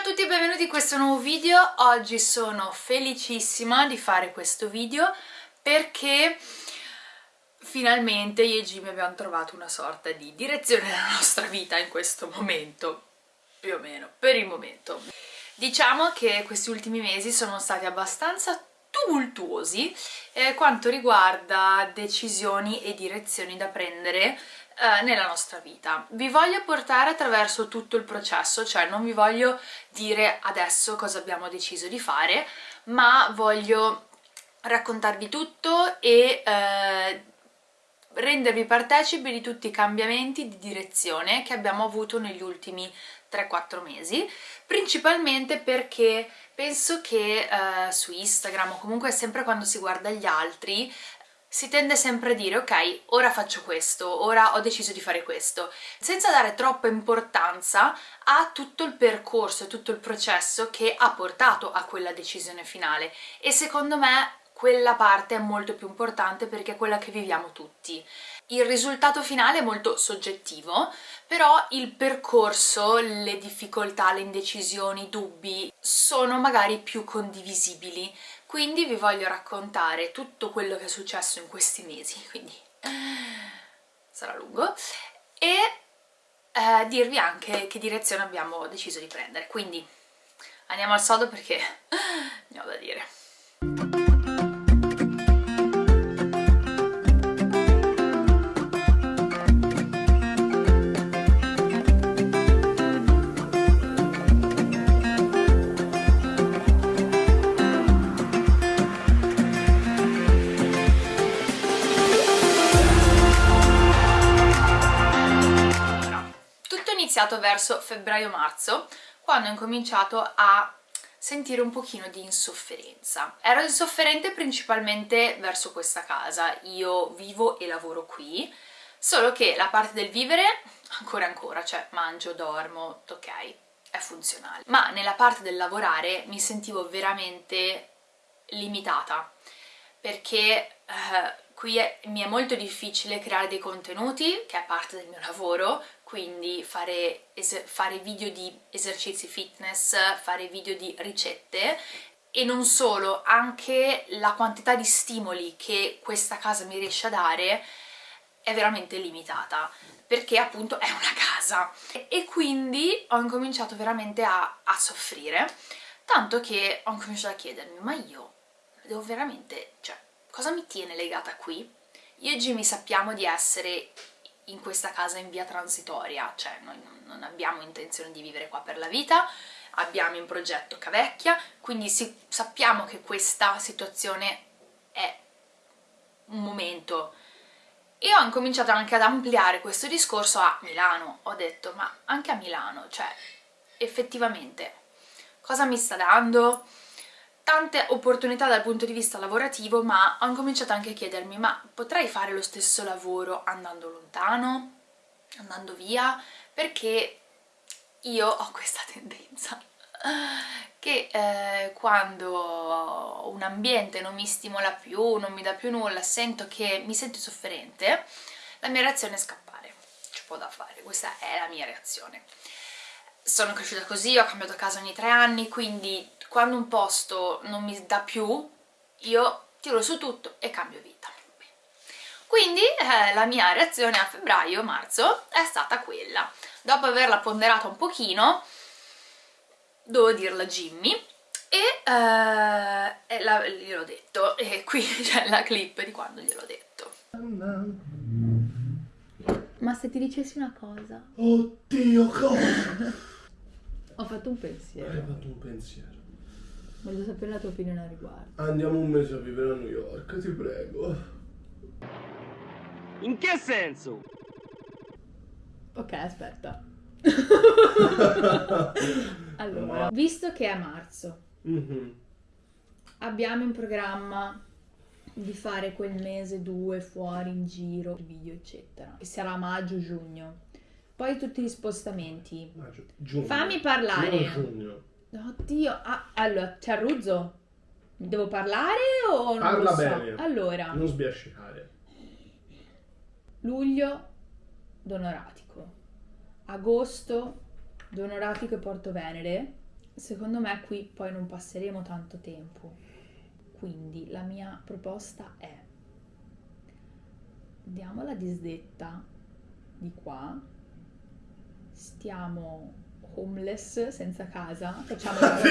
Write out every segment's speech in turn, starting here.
Ciao a tutti e benvenuti in questo nuovo video. Oggi sono felicissima di fare questo video perché finalmente io e Jimmy abbiamo trovato una sorta di direzione nella nostra vita in questo momento, più o meno, per il momento. Diciamo che questi ultimi mesi sono stati abbastanza tumultuosi eh, quanto riguarda decisioni e direzioni da prendere eh, nella nostra vita. Vi voglio portare attraverso tutto il processo, cioè non vi voglio dire adesso cosa abbiamo deciso di fare, ma voglio raccontarvi tutto e eh, rendervi partecipi di tutti i cambiamenti di direzione che abbiamo avuto negli ultimi 3-4 mesi, principalmente perché penso che eh, su Instagram o comunque sempre quando si guarda gli altri si tende sempre a dire ok, ora faccio questo, ora ho deciso di fare questo, senza dare troppa importanza a tutto il percorso e tutto il processo che ha portato a quella decisione finale e secondo me quella parte è molto più importante perché è quella che viviamo tutti. Il risultato finale è molto soggettivo, però il percorso, le difficoltà, le indecisioni, i dubbi sono magari più condivisibili quindi vi voglio raccontare tutto quello che è successo in questi mesi, quindi sarà lungo, e eh, dirvi anche che direzione abbiamo deciso di prendere. Quindi andiamo al sodo perché ne ho da dire. Iniziato verso febbraio-marzo, quando ho incominciato a sentire un pochino di insofferenza. Ero insofferente principalmente verso questa casa, io vivo e lavoro qui, solo che la parte del vivere ancora ancora, cioè mangio, dormo, ok, è funzionale. Ma nella parte del lavorare mi sentivo veramente limitata, perché eh, qui è, mi è molto difficile creare dei contenuti, che è parte del mio lavoro, quindi fare, fare video di esercizi fitness, fare video di ricette e non solo, anche la quantità di stimoli che questa casa mi riesce a dare è veramente limitata perché appunto è una casa e quindi ho incominciato veramente a, a soffrire tanto che ho incominciato a chiedermi ma io devo veramente, cioè, cosa mi tiene legata qui? Io e Jimmy sappiamo di essere in questa casa in via transitoria, cioè noi non abbiamo intenzione di vivere qua per la vita, abbiamo in progetto Cavecchia, quindi si, sappiamo che questa situazione è un momento. E ho incominciato anche ad ampliare questo discorso a Milano, ho detto ma anche a Milano, cioè effettivamente cosa mi sta dando? Tante opportunità dal punto di vista lavorativo ma ho incominciato anche a chiedermi ma potrei fare lo stesso lavoro andando lontano? Andando via? Perché io ho questa tendenza che eh, quando un ambiente non mi stimola più, non mi dà più nulla, sento che mi sento sofferente, la mia reazione è scappare, c'è po' da fare, questa è la mia reazione. Sono cresciuta così, ho cambiato casa ogni tre anni, quindi quando un posto non mi dà più, io tiro su tutto e cambio vita. Quindi eh, la mia reazione a febbraio-marzo è stata quella. Dopo averla ponderata un pochino, devo dirla a Jimmy, e, eh, gliel'ho detto, e qui c'è la clip di quando gliel'ho detto. Ma se ti dicessi una cosa? Oddio, cosa? Ho fatto un pensiero. Hai fatto un pensiero. Voglio sapere la tua opinione a riguardo. Andiamo un mese a vivere a New York, ti prego. In che senso? Ok, aspetta. allora, visto che è marzo, mm -hmm. abbiamo in programma di fare quel mese due fuori in giro, video eccetera. E sarà maggio-giugno. Poi tutti gli spostamenti. Maggio, giugno. Fammi parlare. giugno. Oddio, ah, allora, c'è Ruzzo? Devo parlare o non Parla lo so? bene. Allora. Non sbiascicare. Luglio, Donoratico. Agosto, Donoratico e Porto Venere. secondo me qui poi non passeremo tanto tempo. Quindi la mia proposta è diamo la disdetta di qua, stiamo homeless, senza casa, facciamo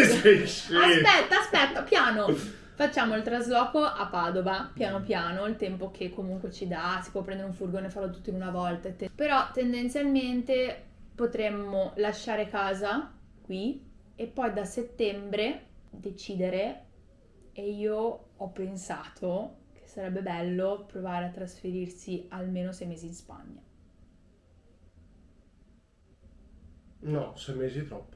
scemo. Aspetta, aspetta, piano. Facciamo il trasloco a Padova, piano piano, il tempo che comunque ci dà, si può prendere un furgone e farlo tutto in una volta. Però tendenzialmente potremmo lasciare casa qui e poi da settembre decidere e io ho pensato che sarebbe bello provare a trasferirsi almeno sei mesi in Spagna. No, sei mesi troppo.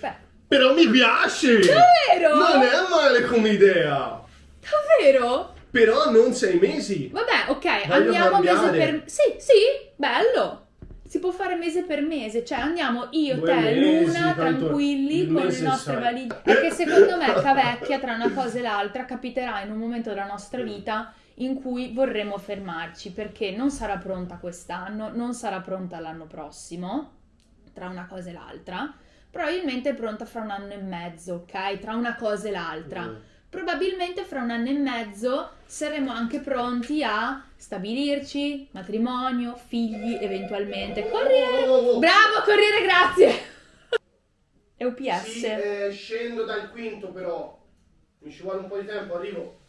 Beh, Però mi piace! davvero? Non è male come idea! Davvero? Però non sei mesi! Vabbè, ok, Voglio andiamo mese cambiare. per... Sì, sì, bello! Si può fare mese per mese, cioè andiamo io, Due te, mesi, Luna, tranquilli il con le nostre sai. valigie. Perché secondo me, cavecchia, tra una cosa e l'altra, capiterà in un momento della nostra vita in cui vorremmo fermarci, perché non sarà pronta quest'anno, non sarà pronta l'anno prossimo, tra una cosa e l'altra. Probabilmente è pronta fra un anno e mezzo, ok? Tra una cosa e l'altra Mm. Probabilmente fra un anno e mezzo saremo anche pronti a stabilirci, matrimonio, figli eventualmente. Corriere! Bravo, corriere, grazie! È UPS. Sì, eh, scendo dal quinto però. Mi ci vuole un po' di tempo, arrivo.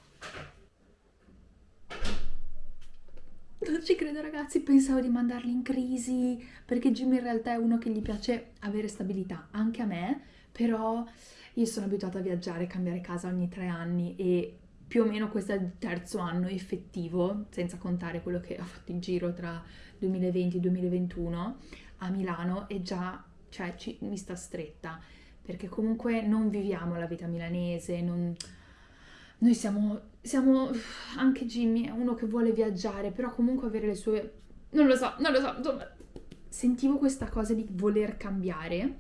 Non ci credo ragazzi, pensavo di mandarli in crisi perché Jimmy in realtà è uno che gli piace avere stabilità, anche a me, però io sono abituata a viaggiare, cambiare casa ogni tre anni e più o meno questo è il terzo anno effettivo, senza contare quello che ho fatto in giro tra 2020 e 2021 a Milano e già cioè, ci- mi sta stretta perché comunque non viviamo la vita milanese, non... Noi siamo, siamo, anche Jimmy è uno che vuole viaggiare, però comunque avere le sue, non lo so, non lo so, insomma, sentivo questa cosa di voler cambiare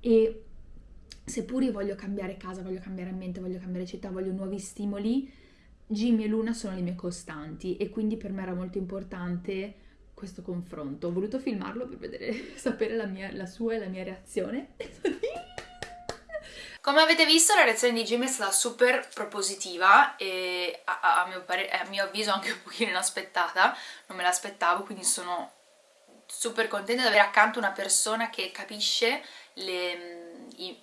e seppur io voglio cambiare casa, voglio cambiare ambiente, voglio cambiare città, voglio nuovi stimoli, Jimmy e Luna sono le mie costanti e quindi per me era molto importante questo confronto. Ho voluto filmarlo per vedere, sapere la, mia, la sua e la mia reazione. Come avete visto la reazione di Jimmy è stata super propositiva e a, a- a mio, a mio avviso anche un pochino inaspettata, non me l'aspettavo quindi sono super contenta di avere accanto una persona che capisce le- i,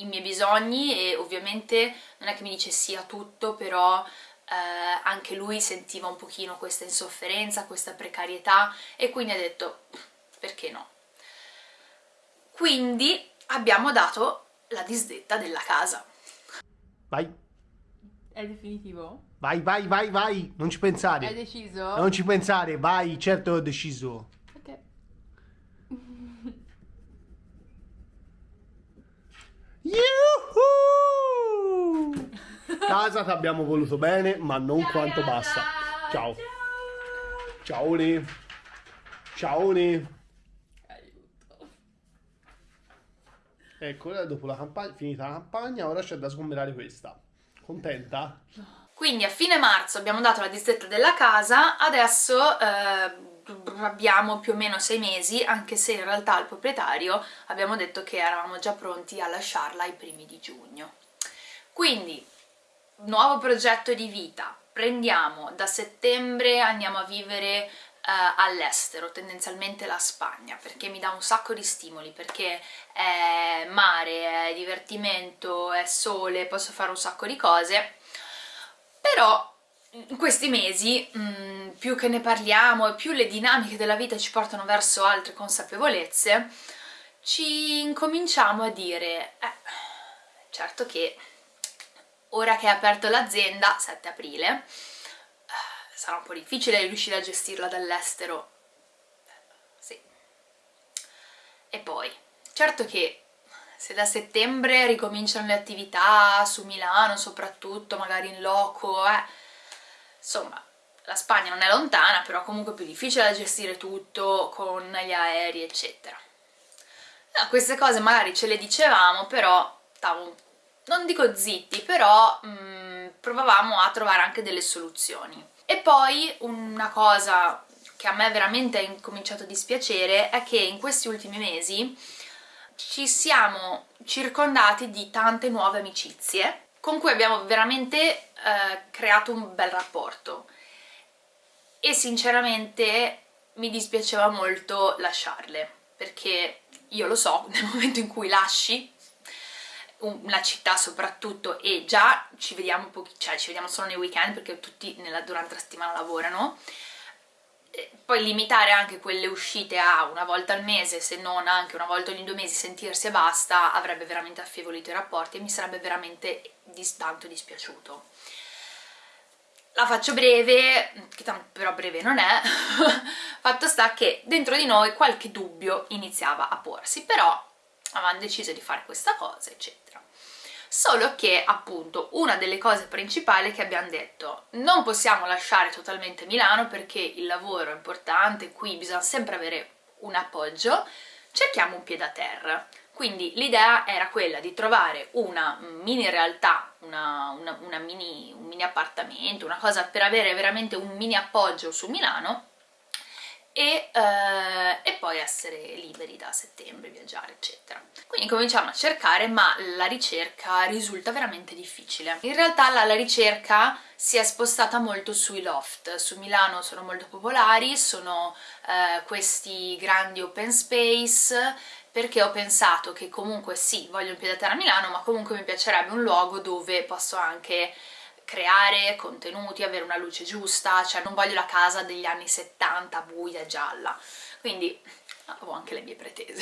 i- miei bisogni e ovviamente non è che mi dice sì a tutto però eh, anche lui sentiva un pochino questa insofferenza, questa precarietà e quindi ha detto perché no. Quindi abbiamo dato la disdetta della casa. Vai, È definitivo? vai, vai, vai, vai. Non ci pensare. deciso? Non ci pensare, vai, certo ho deciso. Yuhu! Casa ti abbiamo voluto bene, ma non quanto basta. Ciao. Ciao. Ciao. Ne. Ecco, dopo la campagna, finita la campagna, ora c'è da sgomberare questa. Contenta? Quindi a fine marzo abbiamo dato la disdetta della casa, adesso eh, abbiamo più o meno sei mesi, anche se in realtà al proprietario abbiamo detto che eravamo già pronti a lasciarla ai primi di giugno. Quindi, nuovo progetto di vita, prendiamo da settembre, andiamo a vivere eh, all'estero, tendenzialmente la Spagna, perché mi dà un sacco di stimoli, perché è mare, è divertimento, è sole, posso fare un sacco di cose però in questi mesi, mh, più che ne parliamo e più le dinamiche della vita ci portano verso altre consapevolezze, ci incominciamo a dire, eh, certo che ora che è aperto l'azienda, 7 aprile, eh, sarà un po' difficile riuscire a gestirla dall'estero. Sì. E poi, certo che se da settembre ricominciano le attività su Milano soprattutto, magari in loco, eh, insomma, la Spagna non è lontana, però comunque è più difficile da gestire tutto con gli aerei, eccetera. No, queste cose magari ce le dicevamo, però stavamo, non dico zitti, però mm, provavamo a trovare anche delle soluzioni. E poi una cosa che a me veramente ha incominciato a dispiacere è che in questi ultimi mesi ci siamo circondati di tante nuove amicizie. Con cui abbiamo veramente eh, creato un bel rapporto. E sinceramente mi dispiaceva molto lasciarle. Perché io lo so, nel momento in cui lasci una città soprattutto e già ci vediamo, pochi, cioè ci vediamo solo nei weekend perché tutti nella, durante la settimana lavorano poi limitare anche quelle uscite a una volta al mese, se non anche una volta ogni due mesi, sentirsi e basta, avrebbe veramente affievolito i rapporti e mi sarebbe veramente dis tanto dispiaciuto. La faccio breve, che tanto però breve non è, fatto sta che dentro di noi qualche dubbio iniziava a porsi, però avevamo deciso di fare questa cosa, eccetera solo che appunto una delle cose principali che abbiamo detto non possiamo lasciare totalmente Milano perché il lavoro è importante, qui bisogna sempre avere un appoggio, cerchiamo un piede a terra. Quindi l'idea era quella di trovare una mini realtà, una, una, una mini, un mini appartamento, una cosa per avere veramente un mini appoggio su Milano e, eh, e, poi essere liberi da settembre, viaggiare eccetera. Quindi cominciamo a cercare ma la ricerca risulta veramente difficile. In realtà la, la ricerca si è spostata molto sui loft, su Milano sono molto popolari, sono eh, questi grandi open space perché ho pensato che comunque sì, voglio un piede a terra a Milano ma comunque mi piacerebbe un luogo dove posso anche creare contenuti, avere una luce giusta, cioè non voglio la casa degli anni 70 buia, gialla, quindi ho anche le mie pretese.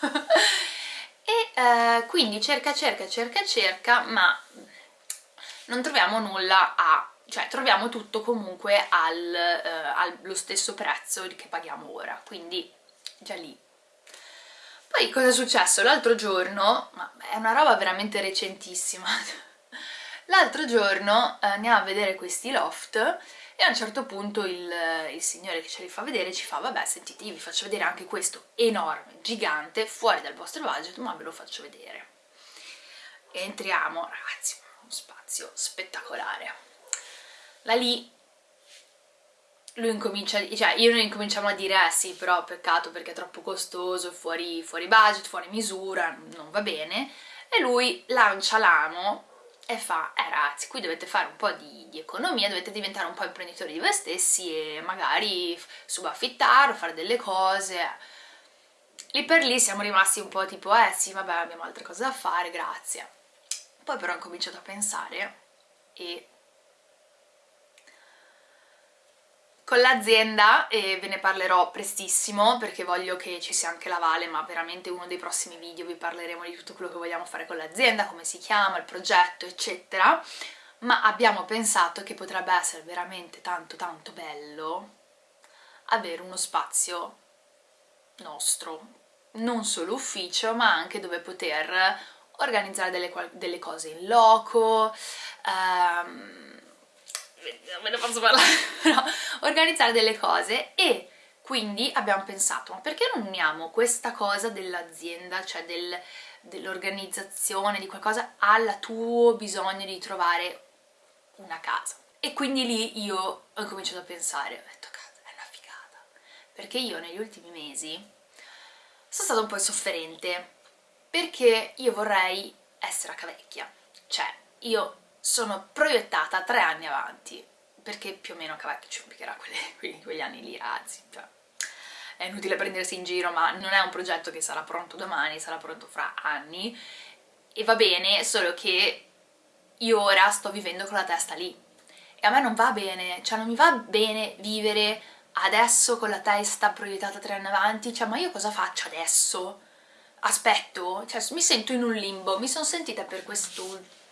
e eh, quindi cerca, cerca, cerca, cerca, ma non troviamo nulla a cioè troviamo tutto comunque al, eh, allo stesso prezzo che paghiamo ora, quindi già lì. Poi cosa è successo? L'altro giorno, ma è una roba veramente recentissima, L'altro giorno eh, andiamo a vedere questi loft e a un certo punto il, il, signore che ce li fa vedere ci fa vabbè sentite io vi faccio vedere anche questo enorme, gigante, fuori dal vostro budget ma ve lo faccio vedere. Entriamo, ragazzi, uno spazio spettacolare. Da lì lui incomincia, cioè io noi incominciamo a dire eh sì però peccato perché è troppo costoso, fuori, fuori budget, fuori misura, non va bene e lui lancia l'amo e fa, eh ragazzi, qui dovete fare un po' di, di, economia, dovete diventare un po' imprenditori di voi stessi e magari subaffittare o fare delle cose. Lì per lì siamo rimasti un po' tipo, eh sì, vabbè, abbiamo altre cose da fare, grazie. Poi però ho cominciato a pensare e con l'azienda e ve ne parlerò prestissimo perché voglio che ci sia anche la Vale ma veramente uno dei prossimi video vi parleremo di tutto quello che vogliamo fare con l'azienda, come si chiama, il progetto eccetera. Ma abbiamo pensato che potrebbe essere veramente tanto tanto bello avere uno spazio nostro non solo ufficio ma anche dove poter organizzare delle, delle cose in loco non me ne posso parlare, però organizzare delle cose e quindi abbiamo pensato, ma perché non uniamo questa cosa dell'azienda, cioè del, dell'organizzazione, di qualcosa, al tuo bisogno di trovare una casa? E quindi lì io ho cominciato a pensare, ho detto, cazzo, è una figata, perché io negli ultimi mesi sono stata un po' insofferente, perché io vorrei essere a cavecchia, cioè io sono proiettata tre anni avanti, perché più o meno Cavacchio ci impiegherà quegli, quegli anni lì, anzi, cioè, è inutile prendersi in giro, ma non è un progetto che sarà pronto domani, sarà pronto fra anni, e va bene, solo che io ora sto vivendo con la testa lì, e a me non va bene, cioè non mi va bene vivere adesso con la testa proiettata tre anni avanti, cioè ma io cosa faccio adesso? Aspetto? Cioè mi sento in un limbo, mi sono sentita per questo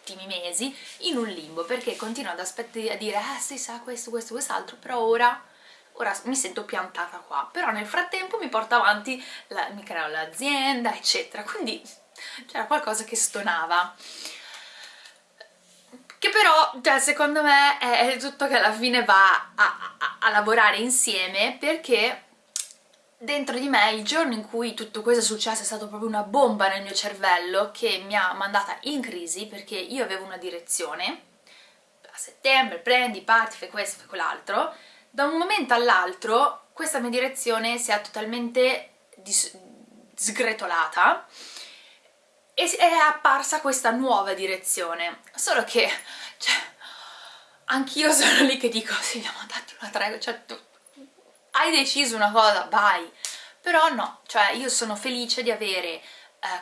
ultimi mesi in un limbo perché continuo ad aspettare a dire eh sì sa questo, questo, quest'altro però ora, ora mi sento piantata qua. Però nel frattempo mi porto avanti, la, mi creo l'azienda eccetera. Quindi c'era qualcosa che stonava. Che però cioè, secondo me è tutto che alla fine va a, a, a lavorare insieme perché dentro di me il giorno in cui tutto questo è successo è stato proprio una bomba nel mio cervello che mi ha mandata in crisi perché io avevo una direzione. A settembre prendi, parti, fai questo, fai quell'altro. Da un momento all'altro questa mia direzione si è totalmente sgretolata e è apparsa questa nuova direzione, solo che, cioè, anch'io sono lì che dico, Silvia, ma datti una tregua, cioè, hai deciso una cosa, vai, però no, cioè, io sono felice di avere eh,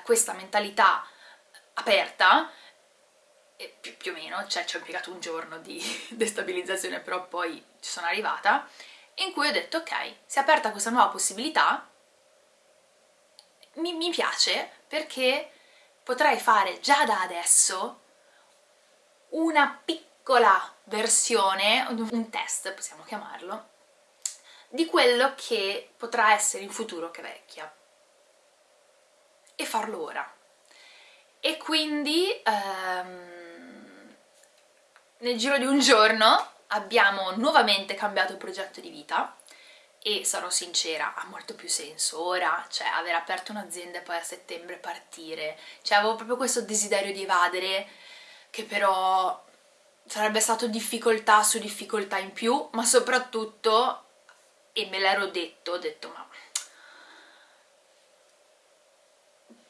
questa mentalità aperta, più, più, o meno, cioè ci ho impiegato un giorno di destabilizzazione, però poi ci sono arrivata, in cui ho detto, ok, si è aperta questa nuova possibilità, mi, mi piace perché potrei fare già da adesso una piccola versione, un test possiamo chiamarlo, di quello che potrà essere in futuro che vecchia e farlo ora. E quindi ehm, nel giro di un giorno abbiamo nuovamente cambiato il progetto di vita e sarò sincera, ha molto più senso ora, cioè aver aperto un'azienda e poi a settembre partire, cioè avevo proprio questo desiderio di evadere che però sarebbe stato difficoltà su difficoltà in più, ma soprattutto, e me l'ero detto, ho detto ma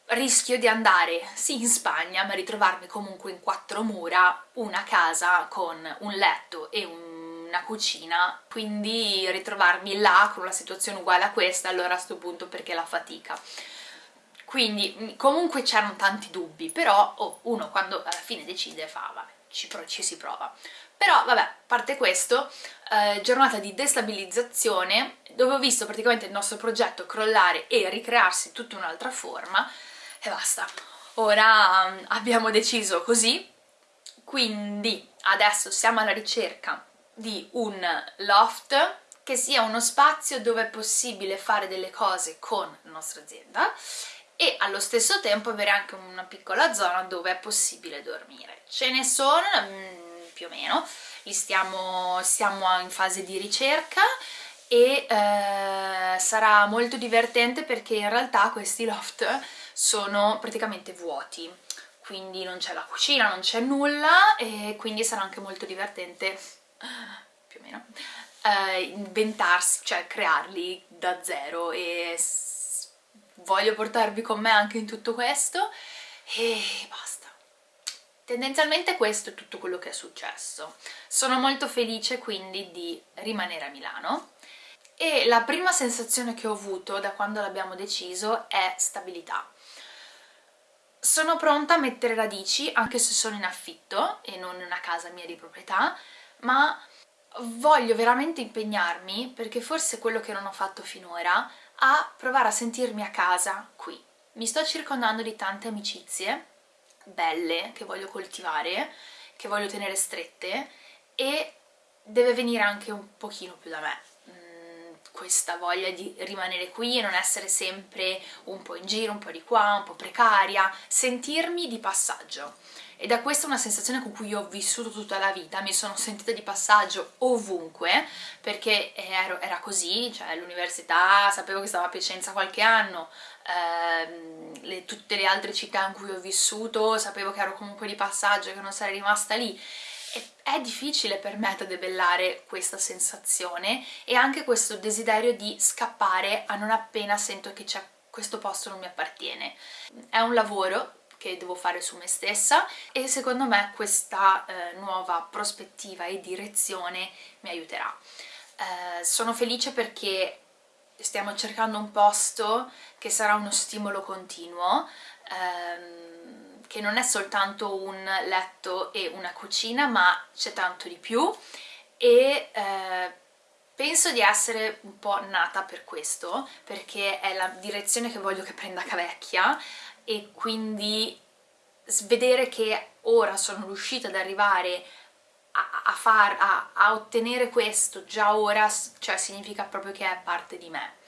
rischio di andare sì in Spagna ma ritrovarmi comunque in quattro mura una casa con un letto e un una cucina, quindi ritrovarmi là con una situazione uguale a questa, allora a questo punto perché la fatica. Quindi comunque c'erano tanti dubbi, però oh, uno quando alla fine decide fa, vabbè, ci, ci si prova. Però vabbè, a parte questo, eh, giornata di destabilizzazione, dove ho visto praticamente il nostro progetto crollare e ricrearsi tutta un'altra forma, e basta. Ora um, abbiamo deciso così, quindi adesso siamo alla ricerca di un loft che sia uno spazio dove è possibile fare delle cose con la nostra azienda e allo stesso tempo avere anche una piccola zona dove è possibile dormire. Ce ne sono mm, più o meno, li stiamo, siamo in fase di ricerca e eh, sarà molto divertente perché in realtà questi loft sono praticamente vuoti. Quindi non c'è la cucina, non c'è nulla e quindi sarà anche molto divertente più o meno, eh, inventarsi, cioè crearli da zero e voglio portarvi con me anche in tutto questo. E basta. Tendenzialmente questo è tutto quello che è successo. Sono molto felice quindi di rimanere a Milano e la prima sensazione che ho avuto da quando l'abbiamo deciso è stabilità. Sono pronta a mettere radici anche se sono in affitto e non in una casa mia di proprietà ma voglio veramente impegnarmi, perché forse è quello che non ho fatto finora, a provare a sentirmi a casa qui. Mi sto circondando di tante amicizie belle che voglio coltivare, che voglio tenere strette e deve venire anche un pochino più da me. Mm, questa voglia di rimanere qui e non essere sempre un po' in giro, un po' di qua, un po' precaria, sentirmi di passaggio ed è questa una sensazione con cui io ho vissuto tutta la vita, mi sono sentita di passaggio ovunque perché ero, era così, cioè all'università sapevo che stavo a Piacenza qualche anno, ehm, le, tutte le altre città in cui ho vissuto sapevo che ero comunque di passaggio, che non sarei rimasta lì e è difficile per me da debellare questa sensazione e anche questo desiderio di scappare a non appena sento che questo posto non mi appartiene. È un lavoro che devo fare su me stessa e secondo me questa eh, nuova prospettiva e direzione mi aiuterà. Eh, sono felice perché stiamo cercando un posto che sarà uno stimolo continuo, ehm, che non è soltanto un letto e una cucina, ma c'è tanto di più e eh, penso di essere un po' nata per questo, perché è la direzione che voglio che prenda Cavecchia, e quindi vedere che ora sono riuscita ad arrivare a, a, far, a, a ottenere questo già ora, cioè significa proprio che è parte di me.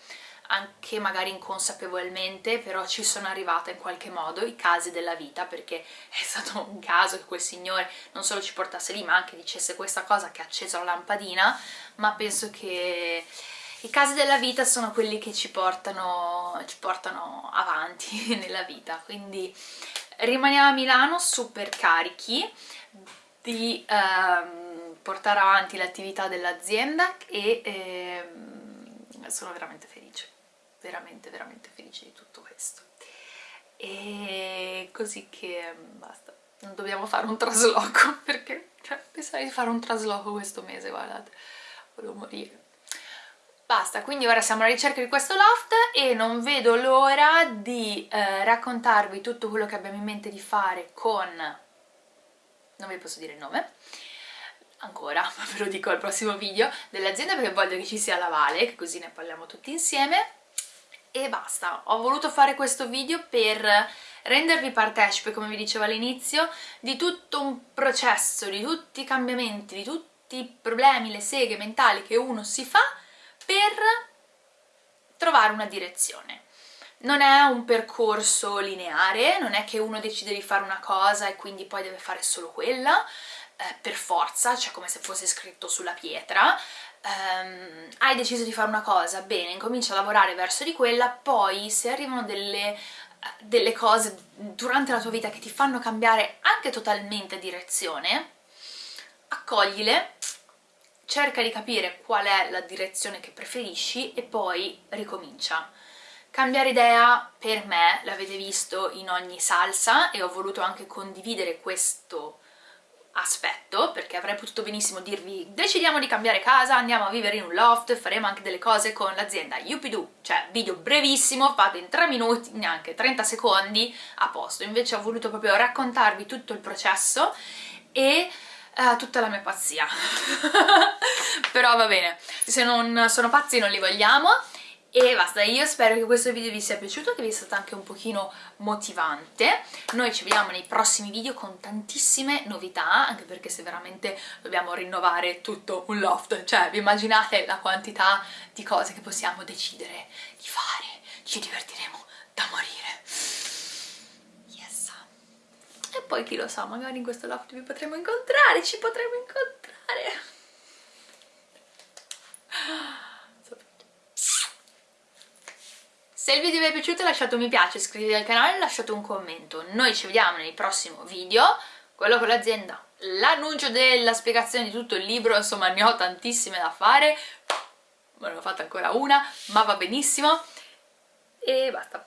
Anche magari inconsapevolmente, però ci sono arrivata in qualche modo, i casi della vita, perché è stato un caso che quel signore non solo ci portasse lì, ma anche dicesse questa cosa che ha acceso la lampadina, ma penso che i casi della vita sono quelli che ci portano, ci portano avanti nella vita, quindi rimaniamo a Milano super carichi di ehm, portare avanti l'attività dell'azienda e ehm, sono veramente felice, veramente veramente felice di tutto questo. E così che mm, basta. Non dobbiamo fare un trasloco perché cioè, pensare di fare un trasloco questo mese guardate. Volevo morire Basta, quindi ora siamo alla ricerca di questo loft e non vedo l'ora di eh, raccontarvi tutto quello che abbiamo in mente di fare con... non vi posso dire il nome, ancora, ma ve lo dico al prossimo video, dell'azienda perché voglio che ci sia la Vale, così ne parliamo tutti insieme. E basta, ho voluto fare questo video per rendervi partecipe, come vi dicevo all'inizio, di tutto un processo, di tutti i cambiamenti, di tutti i problemi, le seghe mentali che uno si fa per trovare una direzione. Non è un percorso lineare, non è che uno decide di fare una cosa e quindi poi deve fare solo quella, eh, per forza, cioè come se fosse scritto sulla pietra. Um, hai deciso di fare una cosa, bene, incomincia a lavorare verso di quella, poi se arrivano delle, eh, delle cose durante la tua vita che ti fanno cambiare anche totalmente direzione, accoglile cerca di capire qual è la direzione che preferisci e poi ricomincia. Cambiare idea per me, l'avete visto in ogni salsa e ho voluto anche condividere questo aspetto perché avrei potuto benissimo dirvi decidiamo di cambiare casa, andiamo a vivere in un loft, faremo anche delle cose con l'azienda Yupidu, cioè video brevissimo, fatto in 3 minuti, neanche 30 secondi, a posto. Invece ho voluto proprio raccontarvi tutto il processo e uh, tutta la mia pazzia. Però va bene. Se non sono pazzi non li vogliamo. E basta, io spero che questo video vi sia piaciuto, che vi sia stato anche un pochino motivante. Noi ci vediamo nei prossimi video con tantissime novità, anche perché se veramente dobbiamo rinnovare tutto un loft, cioè vi immaginate la quantità di cose che possiamo decidere di fare, ci divertiremo da morire e poi chi lo sa, magari in questo loft vi potremo incontrare, ci potremo incontrare. Se il video vi è piaciuto lasciate un mi piace, iscrivetevi al canale e lasciate un commento. Noi ci vediamo nel prossimo video, quello con l'azienda, l'annuncio della spiegazione di tutto il libro, insomma ne ho tantissime da fare, non ho fatta ancora una, ma va benissimo. E basta.